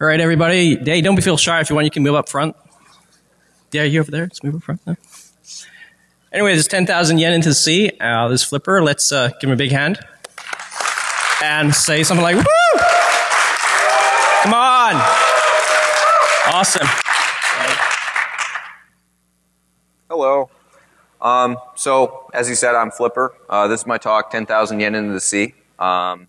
All right, everybody. Hey, don't be feel shy. If you want, you can move up front. Yeah, you over there. Let's move up front. There. Anyways, it's 10,000 yen into the sea. Uh, this flipper, let's uh, give him a big hand. And say something like, woo! Come on! Awesome. Hello. Um, so, as he said, I'm Flipper. Uh, this is my talk, 10,000 yen into the sea. Um,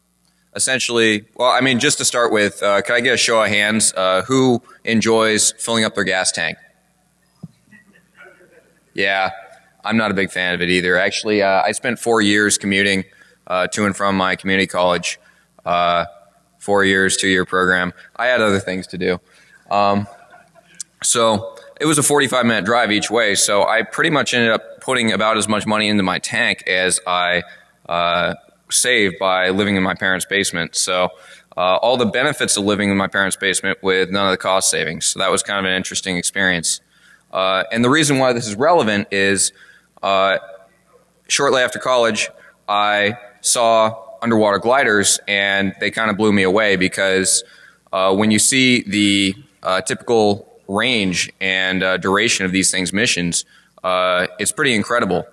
essentially, well, I mean, just to start with, uh, can I get a show of hands? Uh, who enjoys filling up their gas tank? Yeah, I'm not a big fan of it either. Actually, uh, I spent four years commuting uh, to and from my community college. Uh, four years, two year program. I had other things to do. Um, so it was a 45 minute drive each way. So I pretty much ended up putting about as much money into my tank as I uh, saved by living in my parents' basement. So uh, all the benefits of living in my parents' basement with none of the cost savings. So that was kind of an interesting experience. Uh, and the reason why this is relevant is uh, shortly after college, I saw underwater gliders and they kind of blew me away because uh, when you see the uh, typical range and uh, duration of these things missions, it's pretty incredible.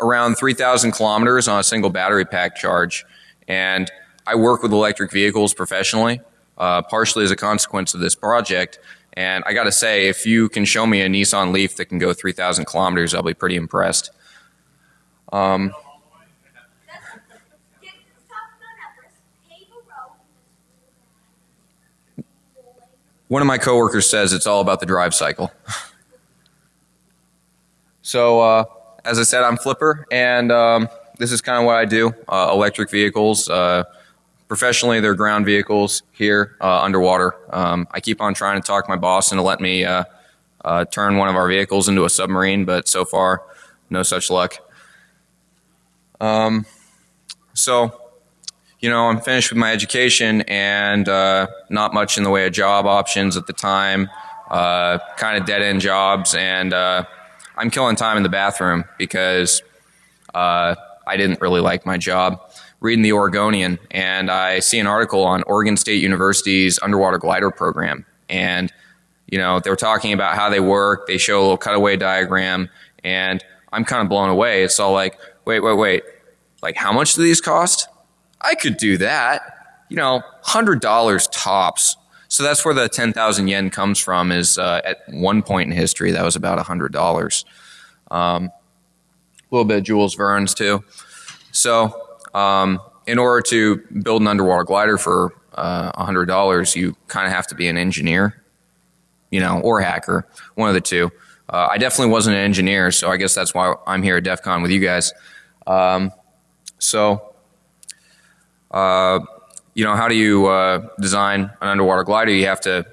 Around 3,000 kilometers on a single battery pack charge. And I work with electric vehicles professionally, uh, partially as a consequence of this project. And I got to say, if you can show me a Nissan Leaf that can go 3,000 kilometers, I'll be pretty impressed. Um, one of my coworkers says it's all about the drive cycle. so, uh, as I said, I'm Flipper, and um, this is kind of what I do uh, electric vehicles. Uh, professionally, they're ground vehicles here uh, underwater. Um, I keep on trying to talk my boss into letting me uh, uh, turn one of our vehicles into a submarine, but so far, no such luck. Um, so, you know, I'm finished with my education and uh, not much in the way of job options at the time, kind of dead end jobs, and I'm killing time in the bathroom because uh, I didn't really like my job. Reading the Oregonian, and I see an article on Oregon State University's underwater glider program, and you know they were talking about how they work. They show a little cutaway diagram, and I'm kind of blown away. It's all like, wait, wait, wait, like how much do these cost? I could do that. You know, hundred dollars tops. So that's where the 10,000 yen comes from is uh, at one point in history, that was about $100. Um, a little bit of Jules Verne's too. So um, in order to build an underwater glider for uh, $100, you kind of have to be an engineer, you know, or hacker, one of the two. Uh, I definitely wasn't an engineer, so I guess that's why I'm here at DEF CON with you guys. Um, so, uh, you know, how do you uh, design an underwater glider? You have to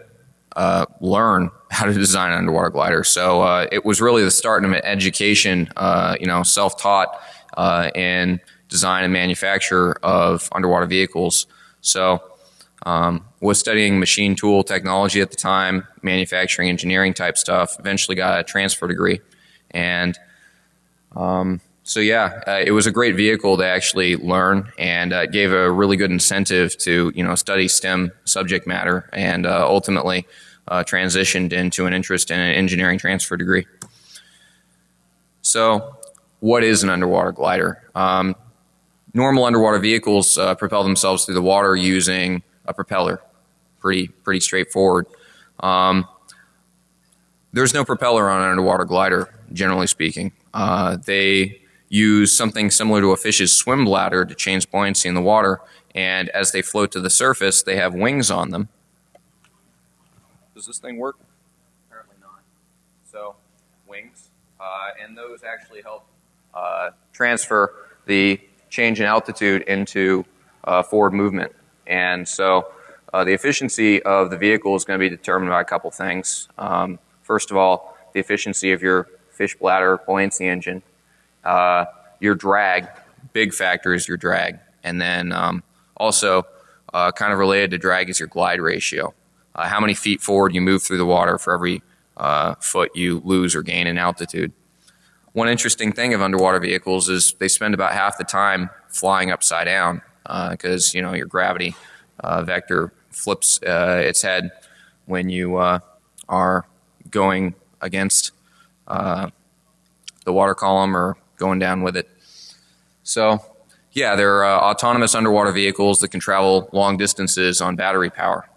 uh, learn how to design an underwater glider. So uh, it was really the start of an education, uh, you know, self-taught uh, in design and manufacture of underwater vehicles. So um, was studying machine tool technology at the time, manufacturing engineering type stuff. Eventually got a transfer degree, and um, so yeah, uh, it was a great vehicle to actually learn, and uh, gave a really good incentive to you know study STEM subject matter, and uh, ultimately uh, transitioned into an interest in an engineering transfer degree. So, what is an underwater glider? Um, normal underwater vehicles uh, propel themselves through the water using a propeller. Pretty pretty straightforward. Um, there's no propeller on an underwater glider, generally speaking. Uh, they use something similar to a fish's swim bladder to change buoyancy in the water. And as they float to the surface, they have wings on them. Does this thing work? Apparently not. So, wings. Uh, and those actually help uh, transfer the change in altitude into uh, forward movement. And so, uh, the efficiency of the vehicle is going to be determined by a couple things. Um, first of all, the efficiency of your fish bladder buoyancy engine uh, your drag, big factor is your drag. And then um, also, uh, kind of related to drag is your glide ratio. Uh, how many feet forward you move through the water for every uh, foot you lose or gain in altitude. One interesting thing of underwater vehicles is they spend about half the time flying upside down because uh, you know your gravity uh, vector flips its head when you are going against uh, the water column or going down with it. So, yeah, they're uh, autonomous underwater vehicles that can travel long distances on battery power.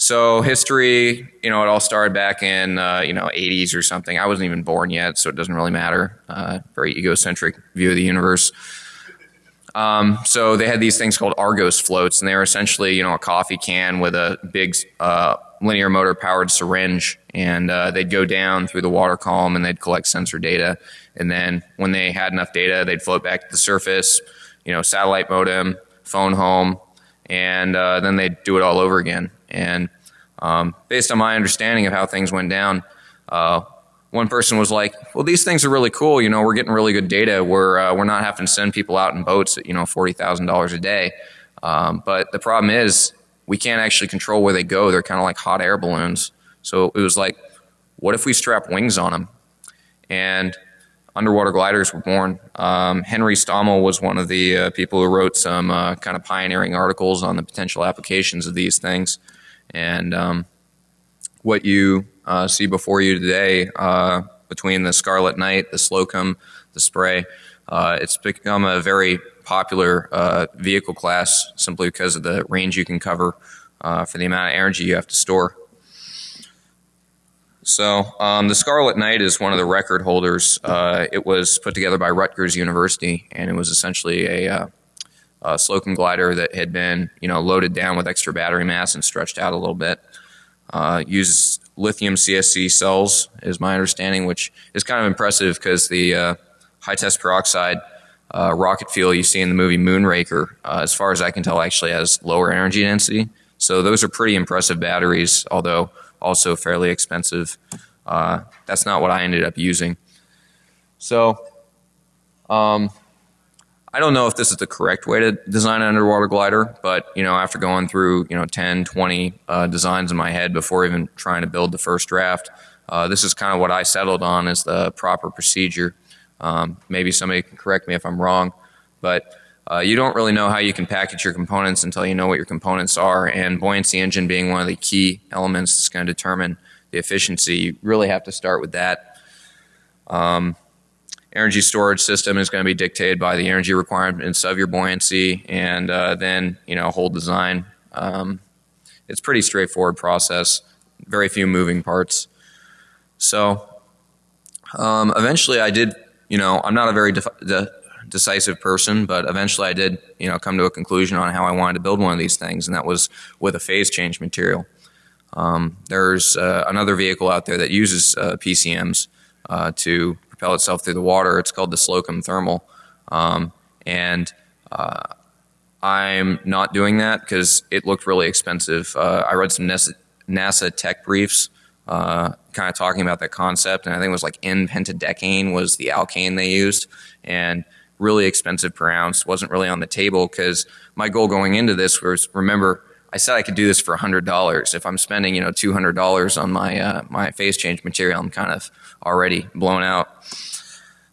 So history, you know, it all started back in uh, you know 80s or something. I wasn't even born yet, so it doesn't really matter. Uh, very egocentric view of the universe. Um, so they had these things called Argos floats, and they were essentially you know a coffee can with a big uh, linear motor powered syringe, and uh, they'd go down through the water column and they'd collect sensor data, and then when they had enough data, they'd float back to the surface. You know, satellite modem, phone home, and uh, then they'd do it all over again. And um, based on my understanding of how things went down, uh, one person was like, "Well, these things are really cool. You know, we're getting really good data. We're uh, we're not having to send people out in boats at you know forty thousand dollars a day. Um, but the problem is we can't actually control where they go. They're kind of like hot air balloons. So it was like, what if we strap wings on them? And underwater gliders were born. Um, Henry Stommel was one of the uh, people who wrote some uh, kind of pioneering articles on the potential applications of these things. And um, what you uh, see before you today uh, between the Scarlet Knight, the Slocum, the Spray, uh, it's become a very popular uh, vehicle class simply because of the range you can cover uh, for the amount of energy you have to store. So um, the Scarlet Knight is one of the record holders. Uh, it was put together by Rutgers University, and it was essentially a, uh, a, Slocum glider that had been, you know, loaded down with extra battery mass and stretched out a little bit. Uh, uses lithium CSC cells, is my understanding, which is kind of impressive because the uh, high test peroxide uh, rocket fuel you see in the movie Moonraker, uh, as far as I can tell, actually has lower energy density. So those are pretty impressive batteries, although also fairly expensive. Uh, that's not what I ended up using. So um, I don't know if this is the correct way to design an underwater glider, but you know, after going through you know 10, 20 uh, designs in my head before even trying to build the first draft, uh, this is kind of what I settled on as the proper procedure. Um, maybe somebody can correct me if I'm wrong, but uh, you don't really know how you can package your components until you know what your components are. And buoyancy engine being one of the key elements that's going to determine the efficiency, you really have to start with that. Um, energy storage system is going to be dictated by the energy requirements of your buoyancy, and uh, then you know whole design. Um, it's pretty straightforward process. Very few moving parts. So um, eventually, I did you know, I'm not a very de- decisive person, but eventually I did, you know, come to a conclusion on how I wanted to build one of these things, and that was with a phase change material. Um, there's uh, another vehicle out there that uses uh, PCMs uh, to propel itself through the water. It's called the Slocum Thermal, um, and uh, I'm not doing that because it looked really expensive. Uh, I read some NASA, tech briefs uh, kind of talking about that concept. And I think it was like N pentadecane was the alkane they used, and really expensive per ounce. wasn't really on the table because my goal going into this was remember I said I could do this for hundred dollars. If I'm spending you know two hundred dollars on my uh, my phase change material, I'm kind of already blown out.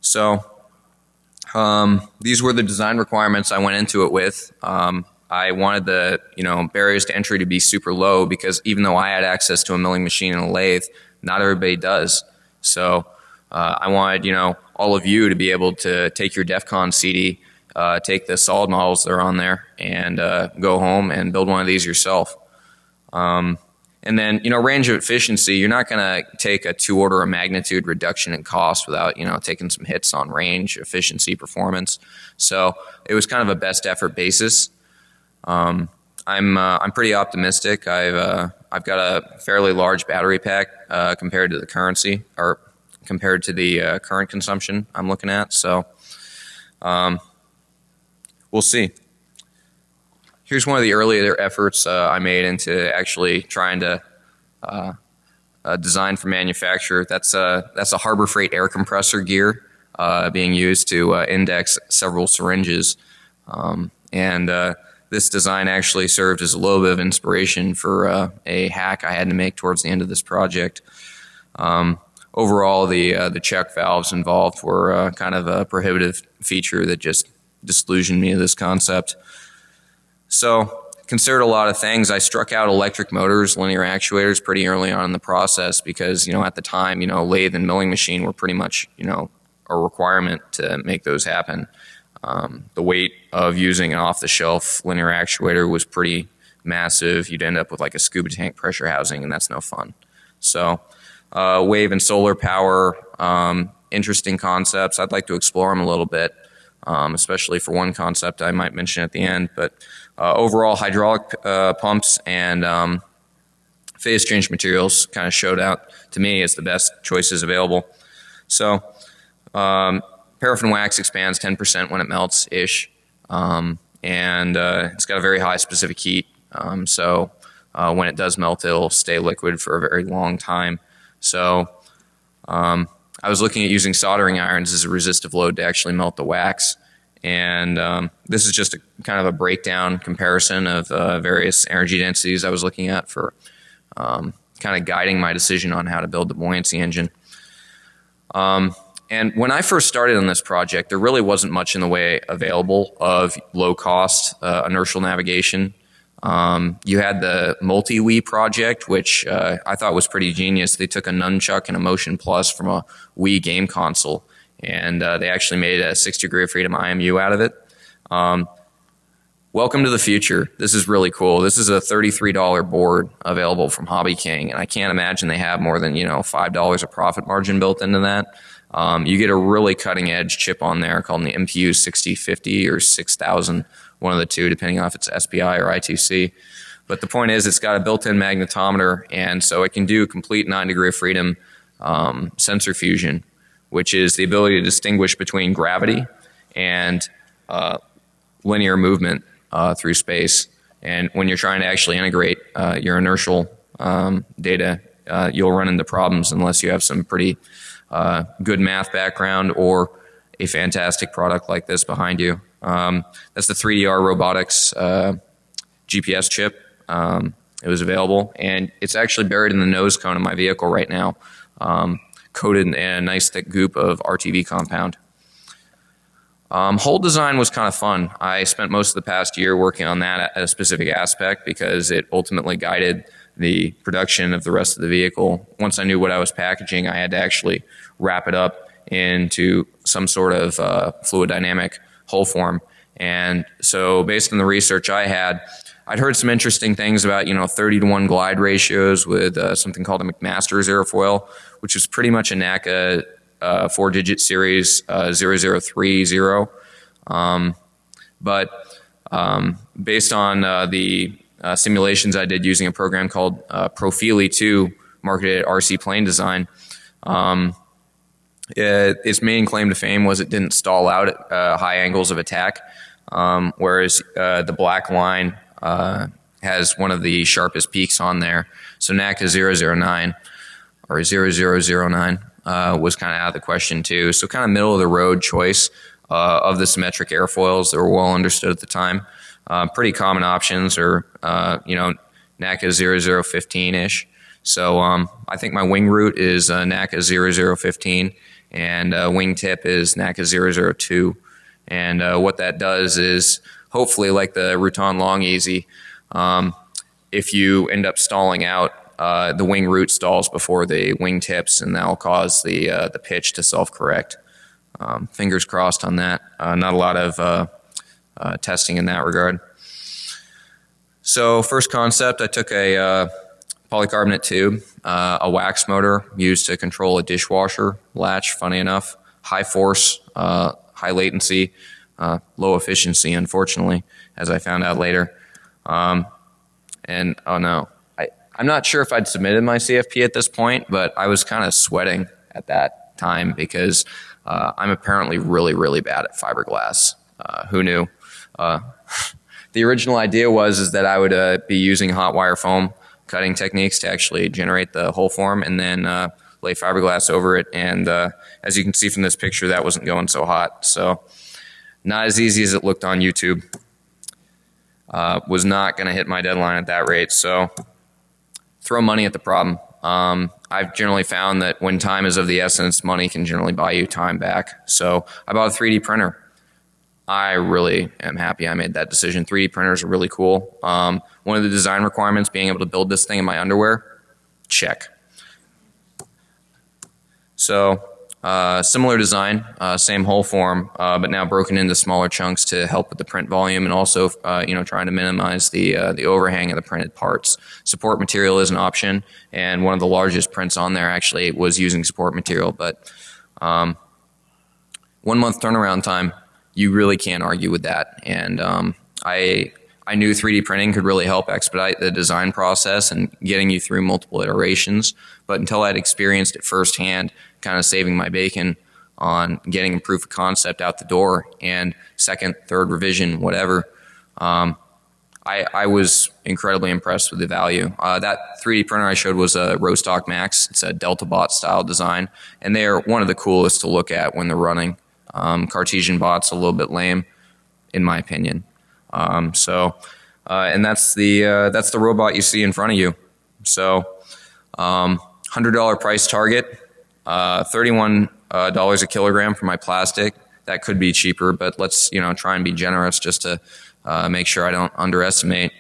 So um, these were the design requirements I went into it with. Um, I wanted the you know barriers to entry to be super low because even though I had access to a milling machine and a lathe, not everybody does. So uh, I wanted you know all of you to be able to take your DEF CON CD, uh, take the solid models that are on there, and uh, go home and build one of these yourself. Um, and then you know range of efficiency, you're not going to take a two order of magnitude reduction in cost without you know taking some hits on range, efficiency, performance. So it was kind of a best effort basis. Um, I'm uh, I'm pretty optimistic. I've uh, I've got a fairly large battery pack uh, compared to the currency or compared to the uh, current consumption I'm looking at. So um, we'll see. Here's one of the earlier efforts uh, I made into actually trying to uh, design for manufacture. That's a that's a Harbor Freight air compressor gear being used to index several syringes, um, and this design actually served as a little bit of inspiration for uh, a hack I had to make towards the end of this project. Um, overall, the uh, the check valves involved were uh, kind of a prohibitive feature that just disillusioned me of this concept. So considered a lot of things. I struck out electric motors, linear actuators pretty early on in the process because, you know, at the time, you know, lathe and milling machine were pretty much, you know, a requirement to make those happen. Um, the weight of using an off the shelf linear actuator was pretty massive. You'd end up with like a scuba tank pressure housing, and that's no fun. So, uh, wave and solar power, um, interesting concepts. I'd like to explore them a little bit, um, especially for one concept I might mention at the end. But uh, overall, hydraulic uh, pumps and um, phase change materials kind of showed out to me as the best choices available. So, um, paraffin wax expands 10% when it melts ish. Um, and uh, it's got a very high specific heat. Um, so uh, when it does melt, it'll stay liquid for a very long time. So um, I was looking at using soldering irons as a resistive load to actually melt the wax. And um, this is just a kind of a breakdown comparison of uh, various energy densities I was looking at for um, kind of guiding my decision on how to build the buoyancy engine. Um, and when I first started on this project, there really wasn't much in the way available of low cost uh, inertial navigation. Um, you had the MultiWii project, which uh, I thought was pretty genius. They took a nunchuck and a Motion Plus from a Wii game console, and uh, they actually made a six degree of freedom IMU out of it. Um, welcome to the future. This is really cool. This is a $33 board available from Hobby King, and I can't imagine they have more than you know $5 of profit margin built into that. Um, you get a really cutting edge chip on there called the MPU 6050 or 6000, one of the two, depending on if it's SPI or I2C. But the point is, it's got a built in magnetometer, and so it can do complete nine degree of freedom um, sensor fusion, which is the ability to distinguish between gravity and uh, linear movement uh, through space. And when you're trying to actually integrate uh, your inertial um, data, uh, you'll run into problems unless you have some pretty uh, good math background or a fantastic product like this behind you. Um, that's the 3DR Robotics uh, GPS chip. Um, it was available, and it's actually buried in the nose cone of my vehicle right now, um, coated in a nice thick goop of RTV compound. Um, whole design was kind of fun. I spent most of the past year working on that at a specific aspect because it ultimately guided the production of the rest of the vehicle. Once I knew what I was packaging, I had to actually wrap it up into some sort of uh, fluid dynamic hull form. And so, based on the research I had, I'd heard some interesting things about you know 30 to 1 glide ratios with uh, something called a McMaster's airfoil, which is pretty much a NACA uh, four digit series uh, 0030. Um, but um, based on uh, the uh, simulations I did using a program called uh, Profili 2, marketed at RC Plane Design. Um, it, its main claim to fame was it didn't stall out at uh, high angles of attack, um, whereas uh, the black line uh, has one of the sharpest peaks on there. So NACA 009 or 0009 uh, was kind of out of the question too. So kind of middle of the road choice of the symmetric airfoils that were well understood at the time. Uh, pretty common options are, uh, you know, NACA 0015 ish. So um, I think my wing root is uh, NACA 0015 and uh, wing tip is NACA 002. And uh, what that does is hopefully, like the Rutan Long-EZ, um, if you end up stalling out, uh, the wing root stalls before the wing tips, and that'll cause the uh, the pitch to self correct. Um, fingers crossed on that. Uh, not a lot of uh, uh, testing in that regard. So first concept, I took a uh, polycarbonate tube, a wax motor used to control a dishwasher latch. Funny enough, high force, high latency, uh, low efficiency. Unfortunately, as I found out later. Um, and oh no, I, I'm not sure if I'd submitted my CFP at this point, but I was kind of sweating at that time because uh, I'm apparently really, really bad at fiberglass. Uh, who knew? Uh, the original idea was is that I would uh, be using hot wire foam cutting techniques to actually generate the hull form and then uh, lay fiberglass over it. And uh, as you can see from this picture, that wasn't going so hot. So not as easy as it looked on YouTube. Uh, was not going to hit my deadline at that rate. So throw money at the problem. Um, I've generally found that when time is of the essence, money can generally buy you time back. So I bought a 3D printer I really am happy I made that decision. 3D printers are really cool. Um, one of the design requirements being able to build this thing in my underwear, check. So uh, similar design, uh, same hull form, uh, but now broken into smaller chunks to help with the print volume and also, uh, you know, trying to minimize the uh, the overhang of the printed parts. Support material is an option, and one of the largest prints on there actually was using support material. But um, one month turnaround time, you really can't argue with that. And um, I I knew 3D printing could really help expedite the design process and getting you through multiple iterations. But until I'd experienced it firsthand, kind of saving my bacon on getting a proof of concept out the door and second, third revision, whatever, um, I, I, was incredibly impressed with the value. Uh, that 3D printer I showed was a Rostock Max. It's a Delta Bot style design, and they are one of the coolest to look at when they're running. Um, Cartesian Bot's a little bit lame, in my opinion. Um, so, uh, and that's the uh, that's the robot you see in front of you. So, um, hundred dollar price target, uh, thirty one uh, dollars a kilogram for my plastic. That could be cheaper, but let's you know try and be generous just to uh, make sure I don't underestimate.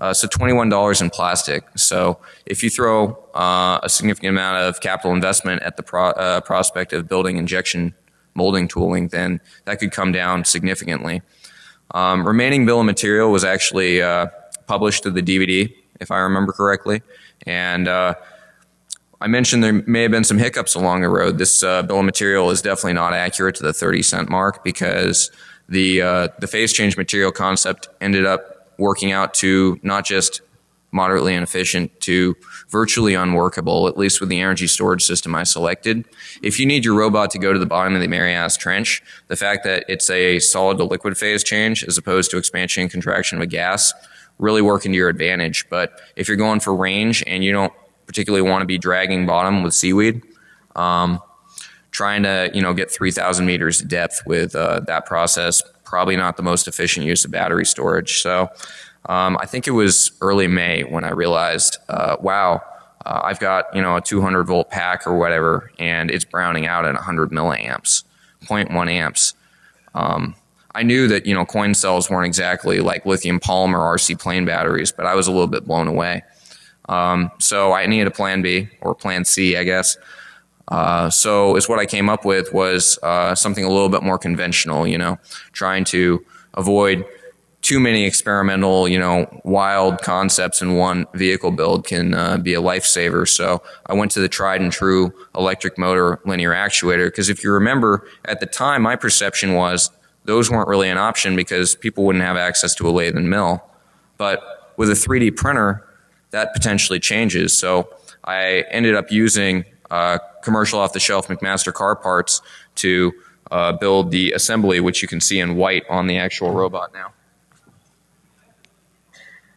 Uh, so $21 in plastic. So if you throw uh, a significant amount of capital investment at the pro prospect of building injection molding tooling, then that could come down significantly. Um, remaining bill of material was actually uh, published to the DVD, if I remember correctly. And uh, I mentioned there may have been some hiccups along the road. This uh, bill of material is definitely not accurate to the 30 cent mark because the, uh, the phase change material concept ended up working out to not just moderately inefficient to virtually unworkable, at least with the energy storage system I selected. If you need your robot to go to the bottom of the Marianas Trench, the fact that it's a solid to liquid phase change as opposed to expansion and contraction of a gas really work into your advantage. But if you're going for range and you don't particularly want to be dragging bottom with seaweed, um, trying to you know get 3,000 meters depth with uh, that process probably not the most efficient use of battery storage. So um, I think it was early May when I realized, uh, wow, uh, I've got you know a 200 volt pack or whatever, and it's browning out at 100 milliamps, 0.1 amps. Um, I knew that you know coin cells weren't exactly like lithium polymer RC plane batteries, but I was a little bit blown away. Um, so I needed a plan B or plan C, I guess. Uh, so is what I came up with was uh, something a little bit more conventional, you know, trying to avoid too many experimental, you know, wild concepts in one vehicle build can uh, be a lifesaver. So I went to the tried and true electric motor linear actuator because if you remember at the time, my perception was those weren't really an option because people wouldn't have access to a lathe and mill. But with a 3D printer, that potentially changes. So I ended up using uh, commercial off the shelf McMaster-Carr parts to uh, build the assembly, which you can see in white on the actual robot now.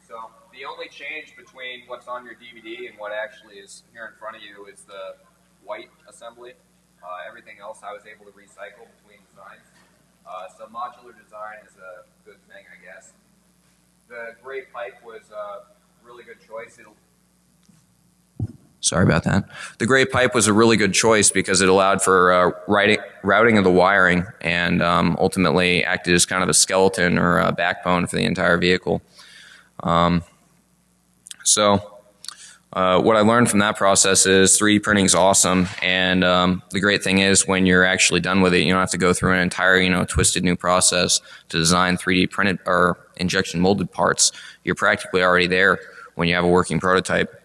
So the only change between what's on your DVD and what actually is here in front of you is the white assembly. Uh, everything else I was able to recycle between designs. Uh, so modular design is a good thing, I guess. The gray pipe was really good choice. It'll Sorry about that. The gray pipe was a really good choice because it allowed for uh, writing, routing of the wiring and um, ultimately acted as kind of a skeleton or a backbone for the entire vehicle. Um, so uh, what I learned from that process is 3D printing is awesome, and um, the great thing is when you're actually done with it, you don't have to go through an entire you know twisted new process to design 3D printed or injection molded parts. You're practically already there when you have a working prototype.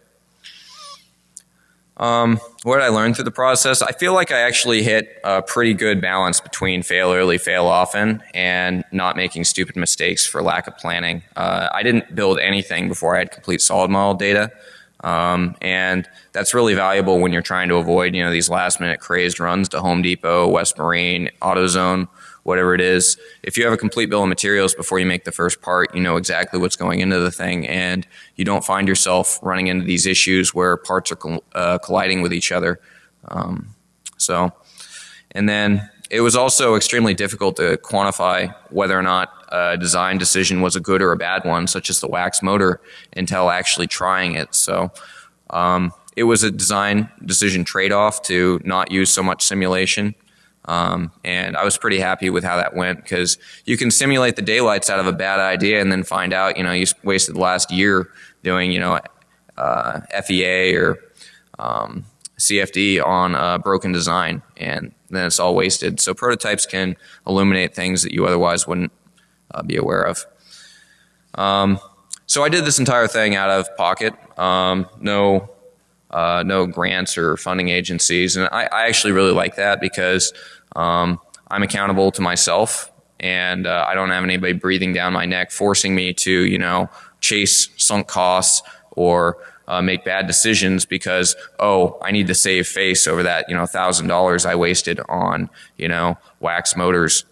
Um, what did I learn through the process? I feel like I actually hit a pretty good balance between fail early, fail often, and not making stupid mistakes for lack of planning. Uh, I didn't build anything before I had complete solid model data. Um, and that's really valuable when you're trying to avoid, you know, these last minute crazed runs to Home Depot, West Marine, AutoZone, whatever it is. If you have a complete bill of materials before you make the first part, you know exactly what's going into the thing, and you don't find yourself running into these issues where parts are uh, colliding with each other. Um, so, and then it was also extremely difficult to quantify whether or not a design decision was a good or a bad one, such as the wax motor, until actually trying it. So. Um, it was a design decision trade-off to not use so much simulation Um, and I was pretty happy with how that went because you can simulate the daylights out of a bad idea and then find out, you know, you wasted the last year doing, you know, uh, FEA or um, CFD on a broken design, and then it's all wasted. So prototypes can illuminate things that you otherwise wouldn't uh, be aware of. Um, so I did this entire thing out of pocket, um, no, uh, no grants or funding agencies, and I, I actually really like that because um, I'm accountable to myself, and uh, I don't have anybody breathing down my neck, forcing me to, you know, chase sunk costs or uh, make bad decisions because oh I need to save face over that you know thousand dollars I wasted on you know wax motors.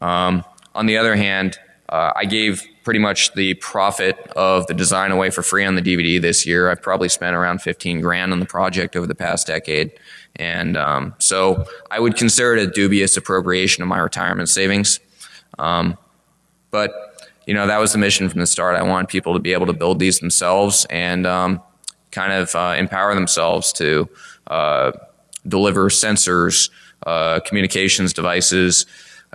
Um, on the other hand, uh, I gave pretty much the profit of the design away for free on the DVD this year. I've probably spent around 15 grand on the project over the past decade. And um, so I would consider it a dubious appropriation of my retirement savings. Um, but, you know, that was the mission from the start. I wanted people to be able to build these themselves and um, kind of uh, empower themselves to uh, deliver sensors, uh, communications devices,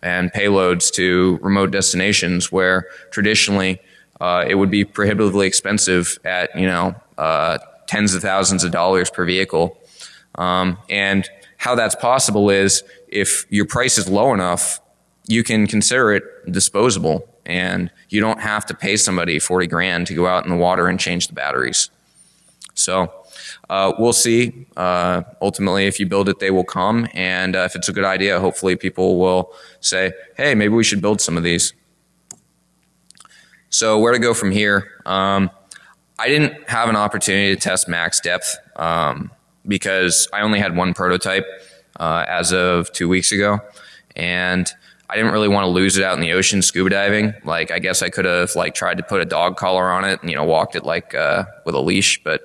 and payloads to remote destinations where traditionally uh, it would be prohibitively expensive at, you know, uh, tens of thousands of dollars per vehicle um, and how that's possible is if your price is low enough, you can consider it disposable and you don't have to pay somebody 40 grand to go out in the water and change the batteries. So uh, we'll see. Uh, ultimately, if you build it, they will come. And uh, if it's a good idea, hopefully people will say, hey, maybe we should build some of these. So where to go from here? Um, I didn't have an opportunity to test max depth. Um, because I only had one prototype uh, as of two weeks ago, and I didn't really want to lose it out in the ocean scuba diving. Like I guess I could have like tried to put a dog collar on it and you know walked it like uh, with a leash, but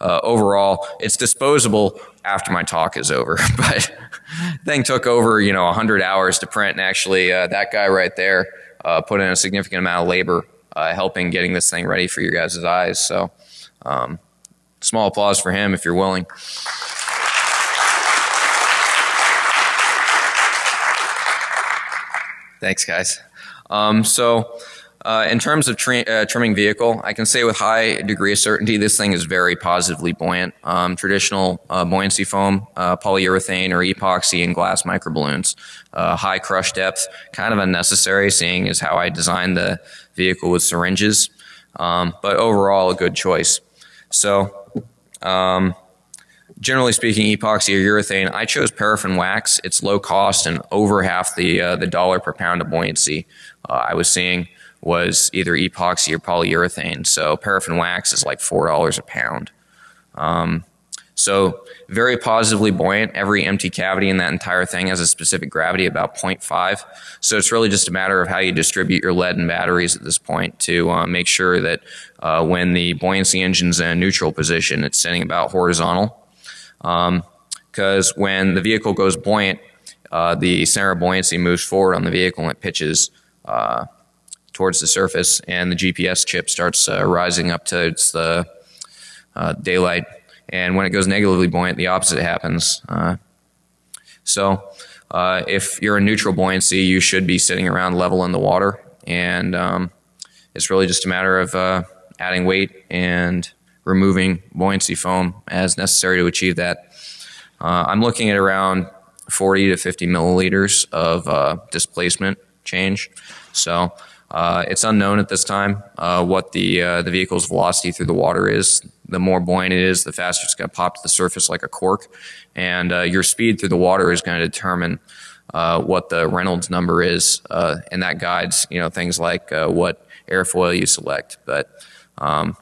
uh, overall it's disposable after my talk is over. but thing took over you know 100 hours to print, and actually uh, that guy right there uh, put in a significant amount of labor uh, helping getting this thing ready for your guys' eyes. So. Um, Small applause for him if you're willing. Thanks, guys. Um, so, uh, in terms of uh, trimming vehicle, I can say with high degree of certainty this thing is very positively buoyant. Um, traditional uh, buoyancy foam, uh, polyurethane or epoxy and glass microballoons. Uh, high crush depth, kind of unnecessary seeing as how I designed the vehicle with syringes. Um, but overall a good choice. So um, generally speaking, epoxy or urethane. I chose paraffin wax. It's low cost and over half the uh, the dollar per pound of buoyancy uh, I was seeing was either epoxy or polyurethane. So paraffin wax is like four dollars a pound. Um, so very positively buoyant. Every empty cavity in that entire thing has a specific gravity about 0.5. So it's really just a matter of how you distribute your lead and batteries at this point to uh, make sure that uh, when the buoyancy engine's in a neutral position, it's sitting about horizontal. Because um, when the vehicle goes buoyant, uh, the center of buoyancy moves forward on the vehicle and it pitches uh, towards the surface, and the GPS chip starts uh, rising up to the uh, daylight and when it goes negatively buoyant, the opposite happens. Uh, so uh, if you're in neutral buoyancy, you should be sitting around level in the water, and um, it's really just a matter of adding weight and removing buoyancy foam as necessary to achieve that. Uh, I'm looking at around 40 to 50 milliliters of uh, displacement change. So uh, it's unknown at this time uh, what the uh, the vehicle's velocity through the water is. The more buoyant it is, the faster it's going to pop to the surface like a cork, and uh, your speed through the water is going to determine what the Reynolds number is, and that guides you know things like what airfoil you select. But um,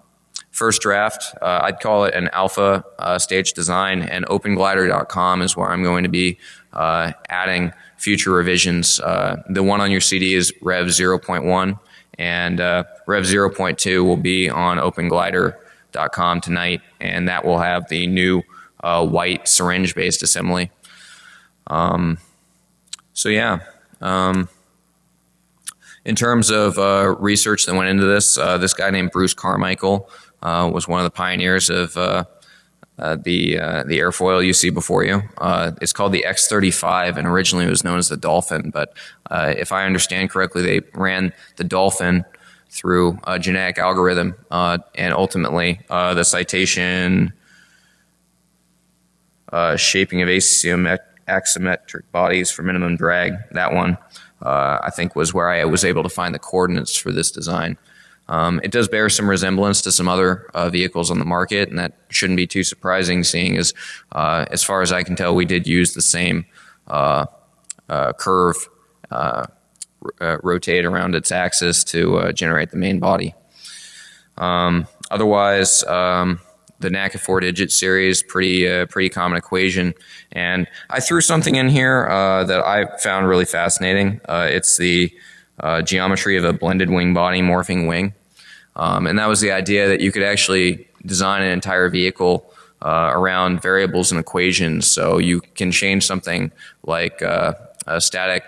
first draft, I'd call it an alpha stage design, and OpenGlider.com is where I'm going to be adding future revisions. Uh, the one on your CD is Rev 0.1, and uh, Rev 0.2 will be on OpenGlider.com tonight, and that will have the new uh, white syringe-based assembly. Um, so yeah. Um, in terms of uh, research that went into this, uh, this guy named Bruce Carmichael uh, was one of the pioneers of uh, the uh, the airfoil you see before you. Uh, it's called the X35, and originally it was known as the Dolphin. But uh, if I understand correctly, they ran the Dolphin through a genetic algorithm, uh, and ultimately uh, the citation shaping of axisymmetric bodies for minimum drag. That one, I think, was where I was able to find the coordinates for this design. Um, it does bear some resemblance to some other uh, vehicles on the market, and that shouldn't be too surprising, seeing as, uh, as far as I can tell, we did use the same uh, uh curve uh, uh, rotate around its axis to generate the main body. Um, otherwise, um, the NACA four digit series, pretty pretty common equation, and I threw something in here that I found really fascinating. it's the uh, geometry of a blended wing body morphing wing. Um, and that was the idea that you could actually design an entire vehicle uh, around variables and equations. So you can change something like uh, a static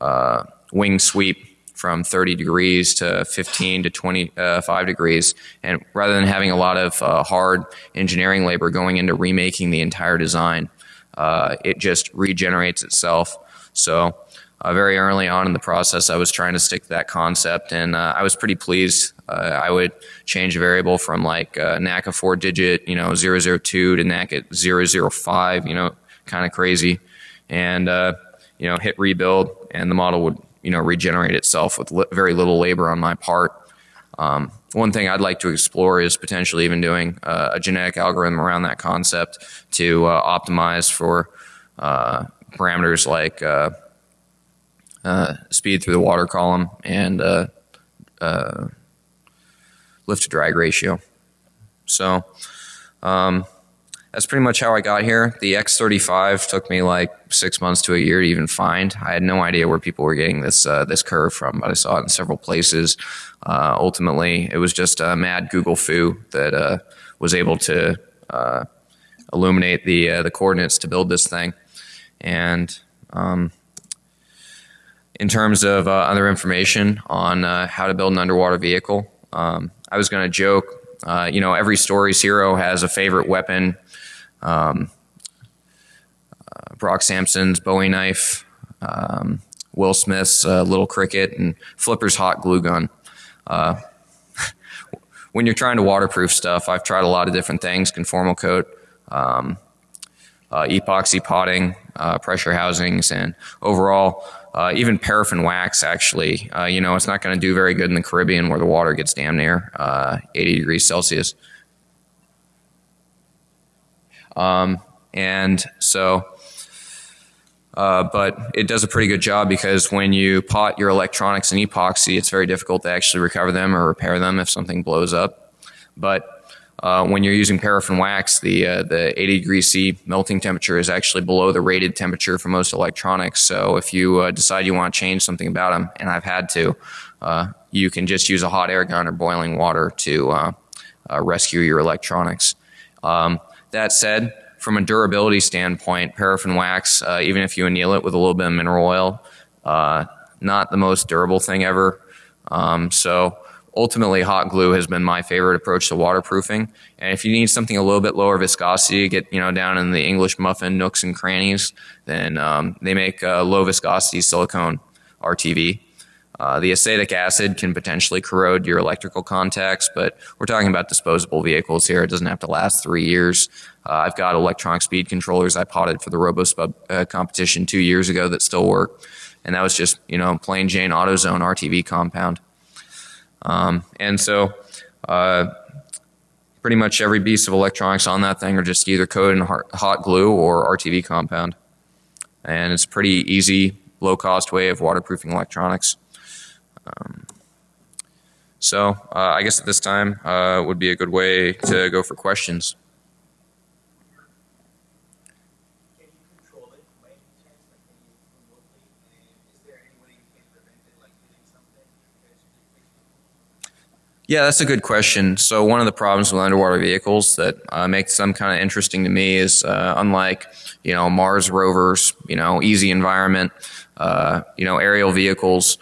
uh, wing sweep from 30 degrees to 15 to 25 uh, degrees. And rather than having a lot of uh, hard engineering labor going into remaking the entire design, it just regenerates itself. So uh, very early on in the process, I was trying to stick to that concept, and uh, I was pretty pleased. Uh, I would change a variable from like uh, NACA four digit, you know, 002 to NACA 005, you know, kind of crazy, and uh, you know, hit rebuild, and the model would you know regenerate itself with li very little labor on my part. Um, one thing I'd like to explore is potentially even doing uh, a genetic algorithm around that concept to optimize for parameters like uh, speed through the water column, and uh, uh, lift to drag ratio. So um, that's pretty much how I got here. The X35 took me like six months to a year to even find. I had no idea where people were getting this uh, this curve from, but I saw it in several places. Uh, ultimately, it was just a mad Google fu that uh, was able to illuminate the the coordinates to build this thing, and um, in terms of uh, other information on uh, how to build an underwater vehicle. Um, I was going to joke, uh, you know, every story's hero has a favorite weapon. Um, uh, Brock Sampson's Bowie knife, um, Will Smith's uh, little cricket, and Flipper's hot glue gun. Uh, when you're trying to waterproof stuff, I've tried a lot of different things: conformal coat, um, epoxy potting, pressure housings, and overall uh, even paraffin wax, actually, uh, you know, it's not going to do very good in the Caribbean where the water gets damn near uh, 80 degrees Celsius. Um, and so, uh, but it does a pretty good job because when you pot your electronics in epoxy, it's very difficult to actually recover them or repair them if something blows up. But uh, when you're using paraffin wax, the uh, the 80 degrees C melting temperature is actually below the rated temperature for most electronics. So if you uh, decide you want to change something about them, and I've had to, uh, you can just use a hot air gun or boiling water to uh, uh, rescue your electronics. Um, that said, from a durability standpoint, paraffin wax, even if you anneal it with a little bit of mineral oil, not the most durable thing ever. Um, so ultimately hot glue has been my favorite approach to waterproofing. And if you need something a little bit lower viscosity, get you know down in the English muffin nooks and crannies, then um, they make low viscosity silicone RTV. Uh, the acetic acid can potentially corrode your electrical contacts, but we're talking about disposable vehicles here. It doesn't have to last three years. Uh, I've got electronic speed controllers I potted for the RoboSub uh, competition two years ago that still work. And that was just, you know, plain Jane AutoZone RTV compound. Um, and so, uh, pretty much every piece of electronics on that thing are just either coated in hot glue or RTV compound. And it's a pretty easy, low cost way of waterproofing electronics. Um, so uh, I guess at this time uh, would be a good way to go for questions. Yeah, that's a good question. So one of the problems with underwater vehicles that uh, makes them kind of interesting to me is uh, unlike you know Mars rovers, you know easy environment, uh, you know aerial vehicles,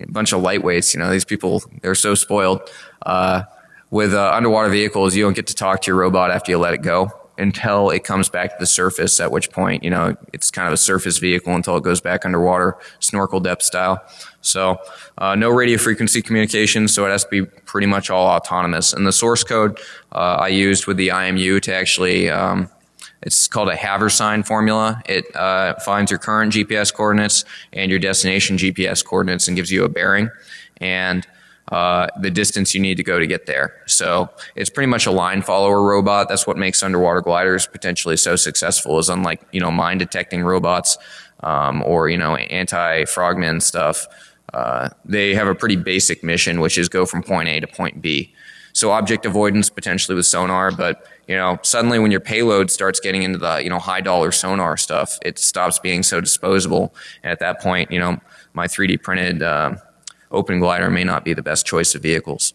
a bunch of lightweights. You know these people they're so spoiled. Uh, with uh, underwater vehicles, you don't get to talk to your robot after you let it go. Until it comes back to the surface, at which point, you know, it's kind of a surface vehicle until it goes back underwater, snorkel depth style. So, uh, no radio frequency communication, so it has to be pretty much all autonomous. And the source code uh, I used with the IMU to actually, um, it's called a Haversine formula. It uh, finds your current GPS coordinates and your destination GPS coordinates and gives you a bearing. And uh, the distance you need to go to get there. So it's pretty much a line follower robot. That's what makes underwater gliders potentially so successful. Is unlike you know mine detecting robots um, or you know anti-frogman stuff. Uh, they have a pretty basic mission, which is go from point A to point B. So object avoidance potentially with sonar, but you know suddenly when your payload starts getting into the you know high dollar sonar stuff, it stops being so disposable. And at that point, you know my 3D printed uh, open glider may not be the best choice of vehicles.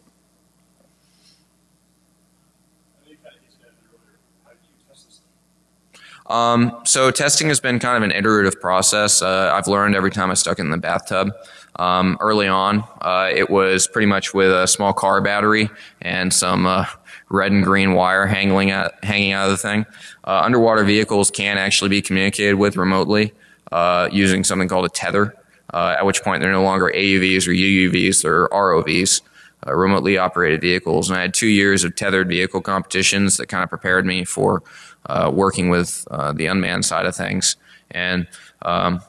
Um, so testing has been kind of an iterative process. Uh, I've learned every time I stuck it in the bathtub. Um, early on, uh, it was pretty much with a small car battery and some uh, red and green wire hanging out, hanging out of the thing. Uh, underwater vehicles can actually be communicated with remotely uh, using something called a tether uh, at which point they're no longer AUVs or UUVs, they're ROVs, uh, remotely operated vehicles. And I had two years of tethered vehicle competitions that kind of prepared me for uh, working with uh, the unmanned side of things. And um,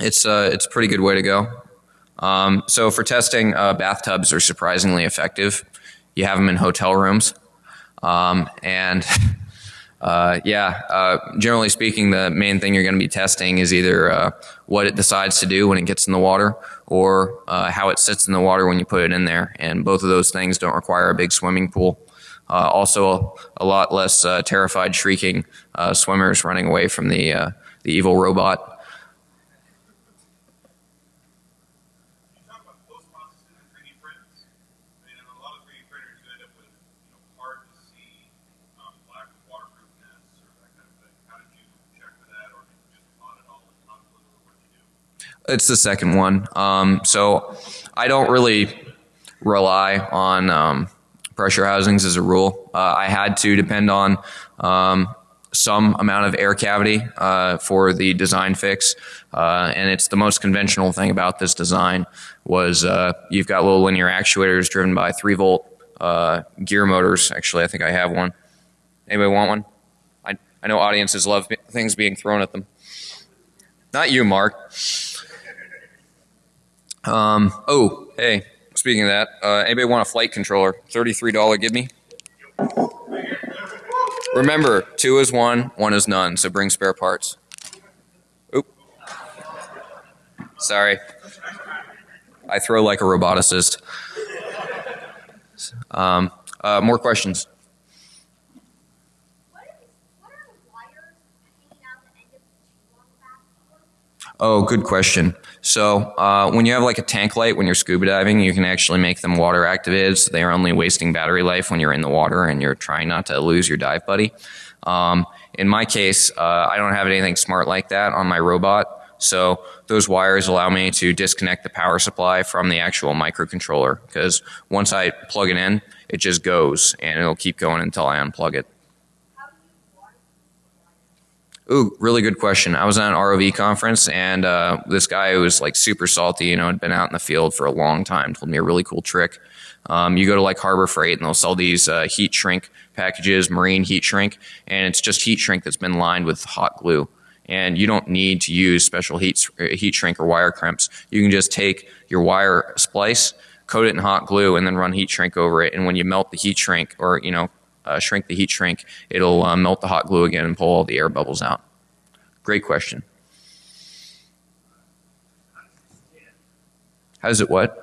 it's, uh, it's a pretty good way to go. Um, so for testing, uh, bathtubs are surprisingly effective. You have them in hotel rooms. Um, and uh, yeah, uh, generally speaking, the main thing you're going to be testing is either uh, what it decides to do when it gets in the water or uh, how it sits in the water when you put it in there. And both of those things don't require a big swimming pool. Uh, also, a, a, lot less uh, terrified, shrieking swimmers running away from the, the evil robot. It's the second one. Um, so I don't really rely on um, pressure housings as a rule. Uh, I had to depend on um, some amount of air cavity uh, for the design fix, uh, and it's the most conventional thing about this design was uh, you've got little linear actuators driven by three volt uh, gear motors. Actually, I think I have one. Anybody want one? I, I know audiences love things being thrown at them. Not you, Mark. Um, oh, hey, speaking of that, uh, anybody want a flight controller? $33 give me? Remember, two is one, one is none, so bring spare parts. Oop. Sorry. I throw like a roboticist. Um, uh, more questions? Oh, good question. So uh, when you have like a tank light when you're scuba diving, you can actually make them water activated. So they are only wasting battery life when you're in the water and you're trying not to lose your dive buddy. Um, in my case, uh, I don't have anything smart like that on my robot. So those wires allow me to disconnect the power supply from the actual microcontroller because once I plug it in, it just goes and it'll keep going until I unplug it. Ooh, really good question. I was at an ROV conference, and uh, this guy who was like super salty, you know, had been out in the field for a long time, told me a really cool trick. Um, you go to like Harbor Freight, and they'll sell these uh, heat shrink packages, marine heat shrink, and it's just heat shrink that's been lined with hot glue. And you don't need to use special heat uh, heat shrink or wire crimps. You can just take your wire splice, coat it in hot glue, and then run heat shrink over it. And when you melt the heat shrink, or you know, uh, shrink the heat shrink, it'll uh, melt the hot glue again and pull all the air bubbles out. Great question. How does it what?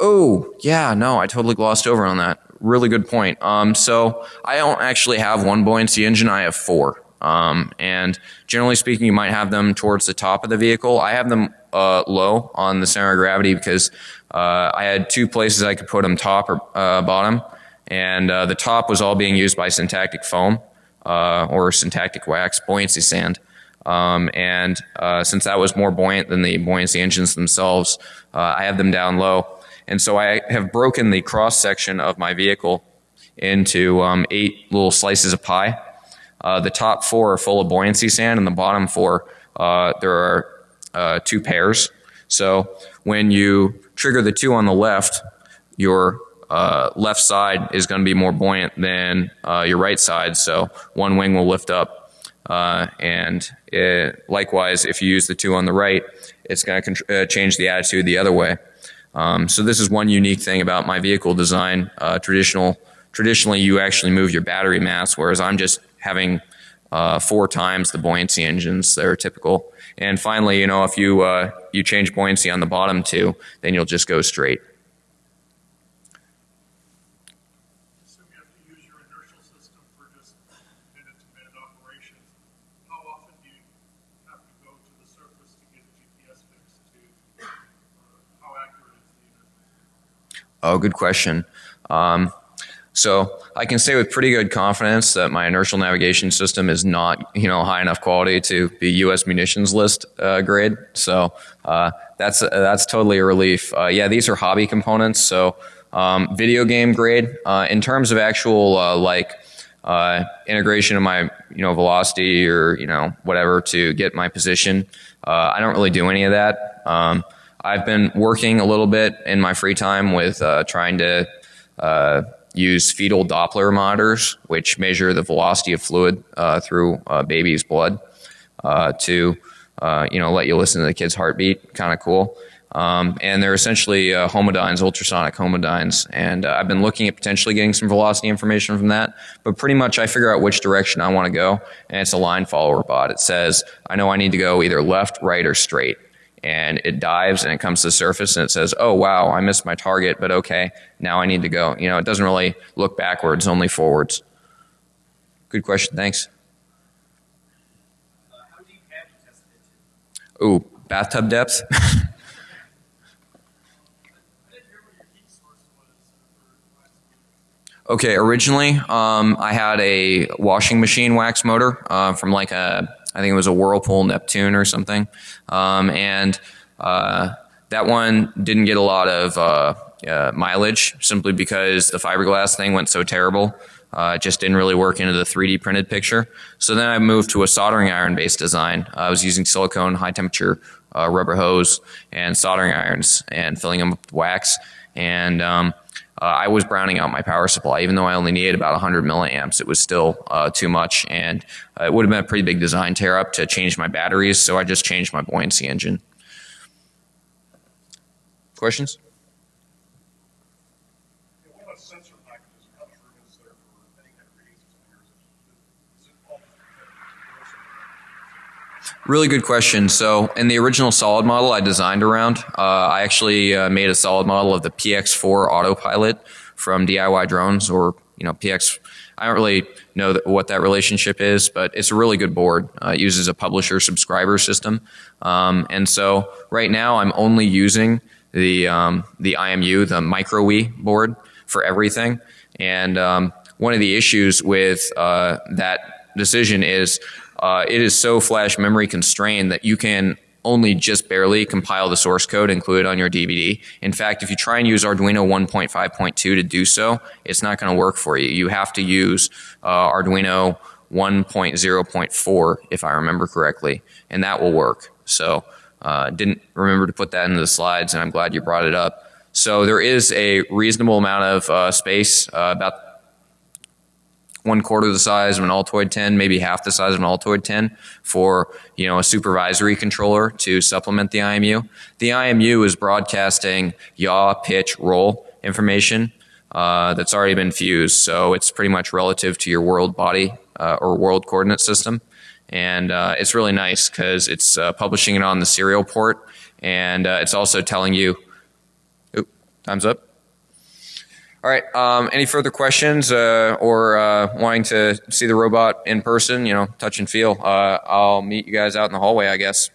Oh, yeah, no, I totally glossed over on that. Really good point. Um, so I don't actually have one buoyancy engine, I have four. Um, and generally speaking, you might have them towards the top of the vehicle. I have them uh, low on the center of gravity because uh, I had two places I could put them top or uh, bottom, and uh, the top was all being used by syntactic foam uh, or syntactic wax, buoyancy sand. Um, and uh, since that was more buoyant than the buoyancy engines themselves, I have them down low. And so I have broken the cross section of my vehicle into um, eight little slices of pie. Uh, the top four are full of buoyancy sand, and the bottom four uh, there are uh, two pairs. So when you trigger the two on the left, your uh, left side is going to be more buoyant than uh, your right side. So one wing will lift up, uh, and it, likewise, if you use the two on the right, it's going to change the attitude the other way. Um, so this is one unique thing about my vehicle design. traditional traditionally you actually move your battery mass, whereas I'm just having uh, four times the buoyancy engines that are typical. And finally, you know, if you uh, you change buoyancy on the bottom too, then you'll just go straight. Oh, good question. Um, so I can say with pretty good confidence that my inertial navigation system is not, you know, high enough quality to be U.S. munitions list uh, grade. So uh, that's uh, that's totally a relief. Uh, yeah, these are hobby components. So um, video game grade. Uh, in terms of actual uh, like integration of my, you know, velocity or you know whatever to get my position, I don't really do any of that. Um, I've been working a little bit in my free time with trying to use fetal Doppler monitors, which measure the velocity of fluid uh, through a baby's blood uh, to, uh, you know, let you listen to the kid's heartbeat. Kind of cool. Um, and they're essentially uh, homodynes, ultrasonic homodynes. And uh, I've been looking at potentially getting some velocity information from that. But pretty much I figure out which direction I want to go. And it's a line follower bot. It says, I know I need to go either left, right, or straight and it dives and it comes to the surface and it says, oh wow, I missed my target, but okay, now I need to go. You know, it doesn't really look backwards, only forwards. Good question, thanks. Uh, Ooh, bathtub depth? okay, originally um, I had a washing machine wax motor uh, from like a I think it was a Whirlpool Neptune or something. Um, and uh, that one didn't get a lot of uh, uh, mileage simply because the fiberglass thing went so terrible. Uh, it just didn't really work into the 3D printed picture. So then I moved to a soldering iron based design. I was using silicone, high temperature uh, rubber hose, and soldering irons and filling them with wax. And um, uh, I was browning out my power supply. Even though I only needed about 100 milliamps, it was still uh, too much, and uh, it would have been a pretty big design tear up to change my batteries. So I just changed my buoyancy engine. Questions? Really good question. So, in the original solid model I designed around, uh, I actually uh, made a solid model of the PX4 autopilot from DIY drones or, you know, PX. I don't really know what that relationship is, but it's a really good board. Uh, it uses a publisher subscriber system. Um, and so, right now, I'm only using the, um, the IMU, the MultiWii board for everything. And um, one of the issues with uh, that decision is uh, it is so flash memory constrained that you can only just barely compile the source code included on your DVD. In fact, if you try and use Arduino 1.5.2 to do so, it's not going to work for you. You have to use uh, Arduino 1.0.4, if I remember correctly, and that will work. So, uh, didn't remember to put that into the slides, and I'm glad you brought it up. So there is a reasonable amount of uh, space, uh, about one quarter the size of an Altoid 10, maybe half the size of an Altoid 10 for, you know, a supervisory controller to supplement the IMU. The IMU is broadcasting yaw, pitch, roll information uh, that's already been fused. So it's pretty much relative to your world body uh, or world coordinate system. And uh, it's really nice because it's uh, publishing it on the serial port and uh, it's also telling you, oop, time's up. All right. Um, any further questions uh, or uh, wanting to see the robot in person? You know, touch and feel. Uh, I'll meet you guys out in the hallway, I guess.